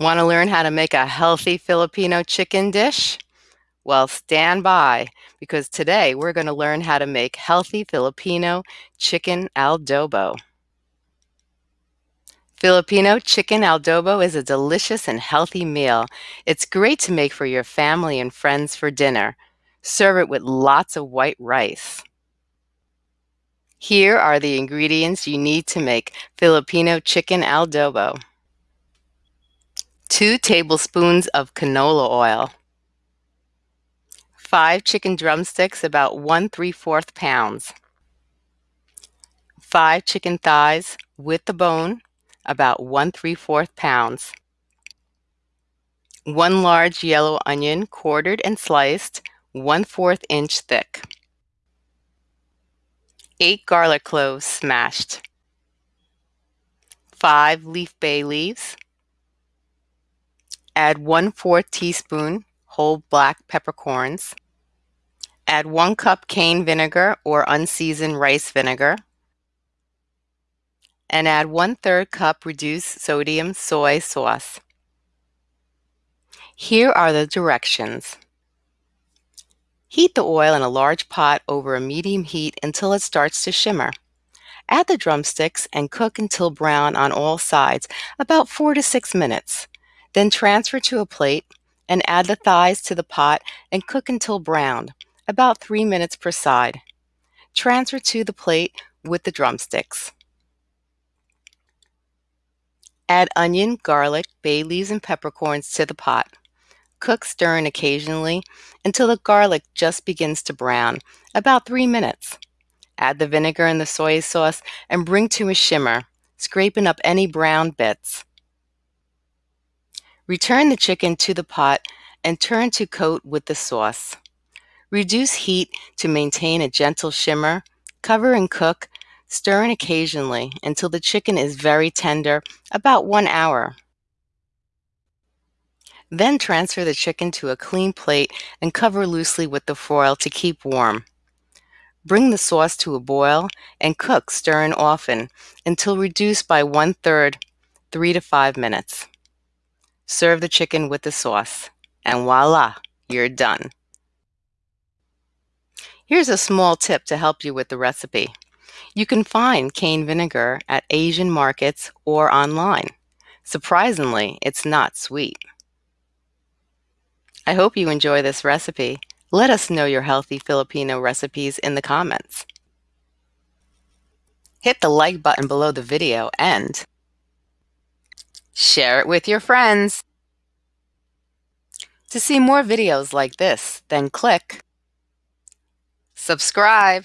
Want to learn how to make a healthy Filipino chicken dish? Well, stand by because today we're going to learn how to make healthy Filipino chicken adobo. Filipino chicken adobo is a delicious and healthy meal. It's great to make for your family and friends for dinner. Serve it with lots of white rice. Here are the ingredients you need to make Filipino chicken adobo. 2 tablespoons of canola oil, 5 chicken drumsticks about 1 3 4 pounds, 5 chicken thighs with the bone about 1 3 4 pounds, 1 large yellow onion quartered and sliced 1 4 inch thick, 8 garlic cloves smashed, 5 leaf bay leaves, Add 1 4 teaspoon whole black peppercorns. Add 1 cup cane vinegar or unseasoned rice vinegar. And add 1 3rd cup reduced sodium soy sauce. Here are the directions. Heat the oil in a large pot over a medium heat until it starts to shimmer. Add the drumsticks and cook until brown on all sides, about 4 to 6 minutes. Then transfer to a plate and add the thighs to the pot and cook until browned, about 3 minutes per side. Transfer to the plate with the drumsticks. Add onion, garlic, bay leaves, and peppercorns to the pot. Cook stirring occasionally until the garlic just begins to brown, about 3 minutes. Add the vinegar and the soy sauce and bring to a shimmer, scraping up any brown bits. Return the chicken to the pot and turn to coat with the sauce. Reduce heat to maintain a gentle shimmer. Cover and cook, stirring occasionally until the chicken is very tender, about one hour. Then transfer the chicken to a clean plate and cover loosely with the foil to keep warm. Bring the sauce to a boil and cook, stirring often, until reduced by one third, three to five minutes. Serve the chicken with the sauce, and voila, you're done. Here's a small tip to help you with the recipe. You can find cane vinegar at Asian markets or online. Surprisingly, it's not sweet. I hope you enjoy this recipe. Let us know your healthy Filipino recipes in the comments. Hit the like button below the video and Share it with your friends. To see more videos like this, then click subscribe.